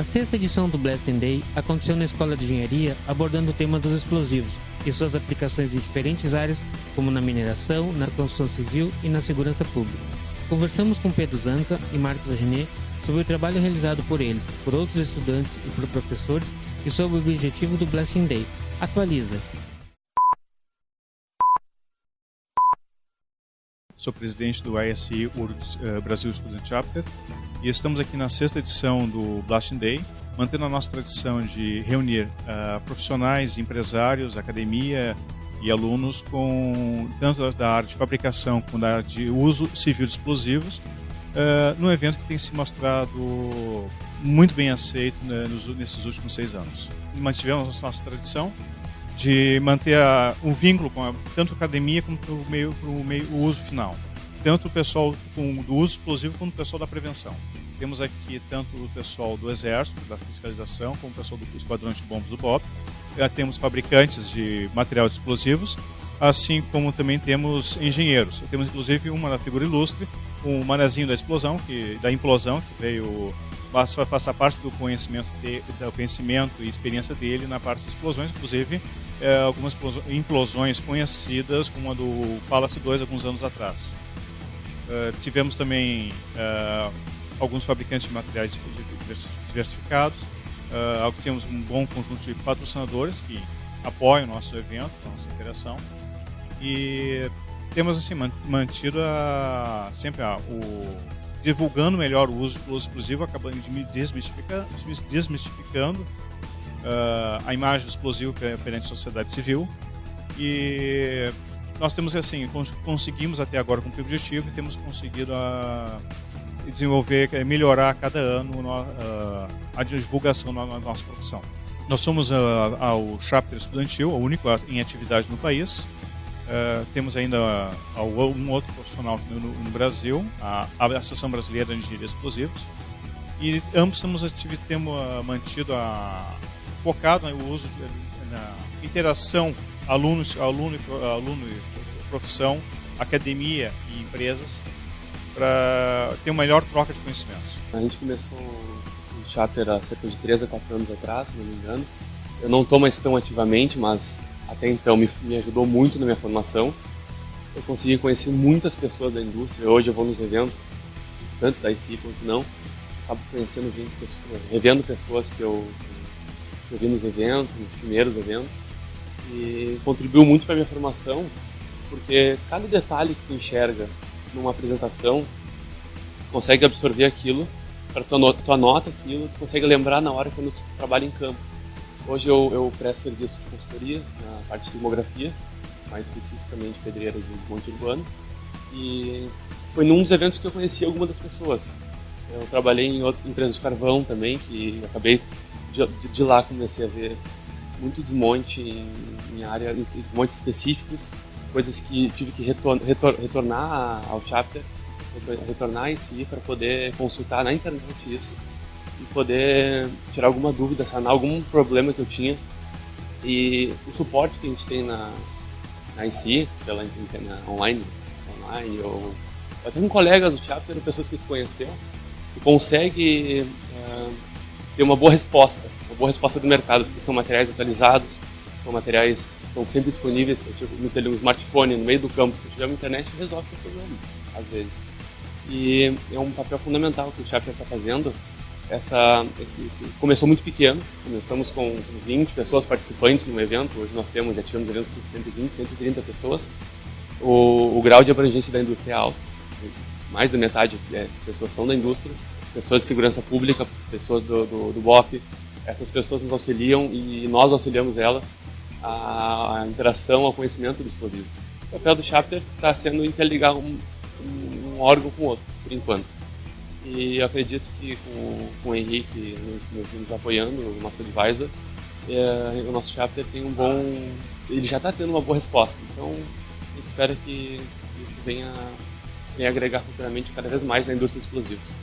A sexta edição do Blessing Day aconteceu na Escola de Engenharia abordando o tema dos explosivos e suas aplicações em diferentes áreas, como na mineração, na construção civil e na segurança pública. Conversamos com Pedro Zanca e Marcos René sobre o trabalho realizado por eles, por outros estudantes e por professores e sobre o objetivo do Blasting Day. Atualiza. Sou presidente do URGS uh, Brasil Student Chapter e estamos aqui na sexta edição do Blasting Day, mantendo a nossa tradição de reunir uh, profissionais, empresários, academia e alunos com tanto da área de fabricação como da área de uso civil de explosivos, uh, num evento que tem se mostrado muito bem aceito né, nos, nesses últimos seis anos. Mantivemos nossa tradição de manter a, um vínculo com a, tanto a academia como o meio, o meio, o uso final. Tanto o pessoal com, do uso explosivo como o pessoal da prevenção. Temos aqui tanto o pessoal do Exército, da fiscalização, como o pessoal do Esquadrão de Bombas do BOP. Já temos fabricantes de material de explosivos, assim como também temos engenheiros. Temos inclusive uma figura ilustre, um manezinho da explosão, que, da implosão, que veio passar parte do conhecimento, de, do conhecimento e experiência dele na parte de explosões, inclusive é, algumas implosões conhecidas, como a do Palace 2 alguns anos atrás. Uh, tivemos também uh, alguns fabricantes de materiais diversificados, uh, temos um bom conjunto de patrocinadores que apoiam o nosso evento, a nossa interação, e temos assim mantido a, sempre a, o divulgando melhor o uso do explosivo, acabando desmistificando, desmistificando uh, a imagem do explosivo perante a sociedade civil. E nós temos assim, conseguimos até agora cumprir o objetivo e temos conseguido a ah, desenvolver, eh, melhorar a cada ano uh, a divulgação da nossa profissão. Nós somos ao chapter estudantil, o único em atividade no país. Uh, temos ainda um outro profissional no, no Brasil, a, a, Associação Brasileira de Engenharia Explosivos, e ambos temos, temos mantido a, focado no uso de, na interação aluno, aluno, aluno e profissão, academia e empresas para ter uma melhor troca de conhecimentos. A gente começou o chapter há cerca de 3 a 4 anos atrás, se não me engano. Eu não estou mais tão ativamente, mas até então me, me ajudou muito na minha formação. Eu consegui conhecer muitas pessoas da indústria. Hoje eu vou nos eventos, tanto da IC quanto não. Acabo conhecendo gente, pessoas, revendo pessoas que eu, eu vi nos eventos, nos primeiros eventos. E contribuiu muito para minha formação, porque cada detalhe que tu enxerga numa apresentação, tu consegue absorver aquilo, para tu, anota, tu anota aquilo, tu consegue lembrar na hora quando tu trabalha em campo. Hoje eu, eu presto serviço de consultoria na parte de sismografia, mais especificamente pedreiras e monte urbano. E foi num dos eventos que eu conheci algumas das pessoas. Eu trabalhei em outra empresa de carvão também, que acabei de, de lá comecei a ver muito desmonte em, em área, desmontes específicos, coisas que tive que retor, retor, retornar ao chapter, retornar em si para poder consultar na internet isso e poder tirar alguma dúvida, sanar algum problema que eu tinha. E o suporte que a gente tem na, na IC, pela na online, online ou até com colegas do chapter, pessoas que tu conheceu, que consegue ter uma boa resposta, uma boa resposta do mercado, porque são materiais atualizados, são materiais que estão sempre disponíveis, tipo, no um smartphone, no meio do campo, se tiver uma internet, resolve o problema, às vezes. E é um papel fundamental que o chapter está fazendo, essa, esse, esse, começou muito pequeno, começamos com 20 pessoas participantes no evento, hoje nós temos, já tivemos eventos com 120, 130 pessoas. O, o grau de abrangência da indústria é alto, mais da metade é, pessoas são da indústria, pessoas de segurança pública, pessoas do, do, do BOP, essas pessoas nos auxiliam e nós auxiliamos elas a interação, ao conhecimento do explosivo. O papel do chapter está sendo interligar um, um órgão com o outro, por enquanto. E eu acredito que com, com o Henrique nos, nos apoiando, o nosso advisor, é, o nosso chapter tem um bom. Ele já está tendo uma boa resposta. Então a gente espera que isso venha, venha agregar futuramente cada vez mais na indústria de explosivos.